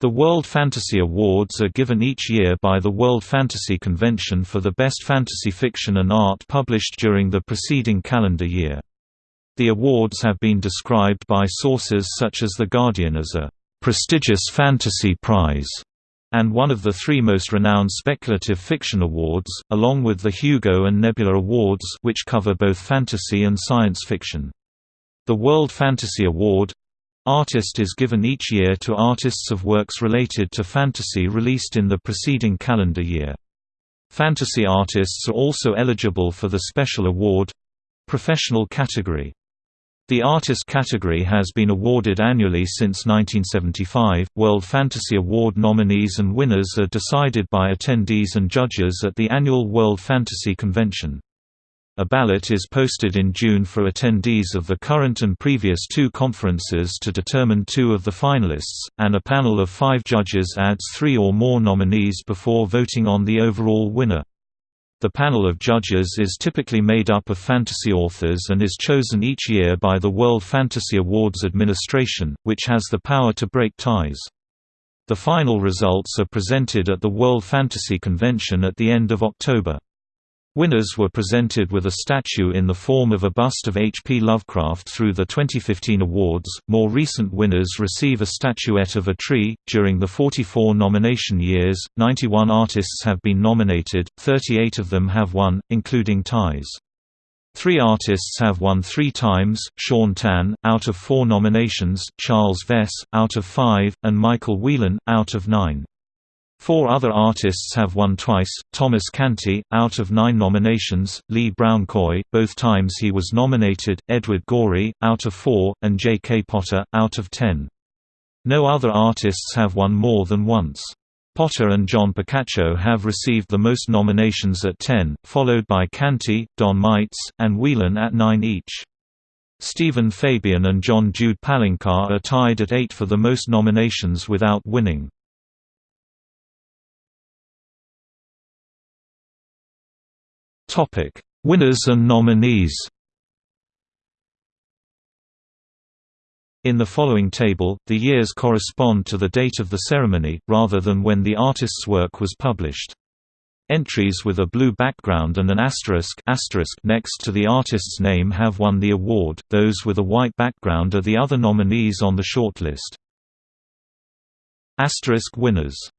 The World Fantasy Awards are given each year by the World Fantasy Convention for the best fantasy fiction and art published during the preceding calendar year. The awards have been described by sources such as The Guardian as a prestigious fantasy prize and one of the three most renowned speculative fiction awards, along with the Hugo and Nebula Awards which cover both fantasy and science fiction. The World Fantasy Award Artist is given each year to artists of works related to fantasy released in the preceding calendar year. Fantasy artists are also eligible for the special award—professional category. The artist category has been awarded annually since 1975. World Fantasy Award nominees and winners are decided by attendees and judges at the annual World Fantasy Convention. A ballot is posted in June for attendees of the current and previous two conferences to determine two of the finalists, and a panel of five judges adds three or more nominees before voting on the overall winner. The panel of judges is typically made up of fantasy authors and is chosen each year by the World Fantasy Awards Administration, which has the power to break ties. The final results are presented at the World Fantasy Convention at the end of October. Winners were presented with a statue in the form of a bust of H. P. Lovecraft through the 2015 awards. More recent winners receive a statuette of a tree. During the 44 nomination years, 91 artists have been nominated, 38 of them have won, including ties. Three artists have won three times, Shaun Tan, out of four nominations, Charles Vess, out of five, and Michael Whelan, out of nine. Four other artists have won twice, Thomas Canty, out of nine nominations, Lee Brown Coye, both times he was nominated, Edward Gorey, out of four, and J. K. Potter, out of ten. No other artists have won more than once. Potter and John Picacio have received the most nominations at 10, followed by Canty, Don Maitz, and Whelan at 9 each. Stephen Fabian and John Jude Palencar are tied at 8 for the most nominations without winning. Topic: Winners and nominees. In the following table, the years correspond to the date of the ceremony, rather than when the artist's work was published. Entries with a blue background and an asterisk, asterisk next to the artist's name have won the award, those with a white background are the other nominees on the shortlist. Asterisk winners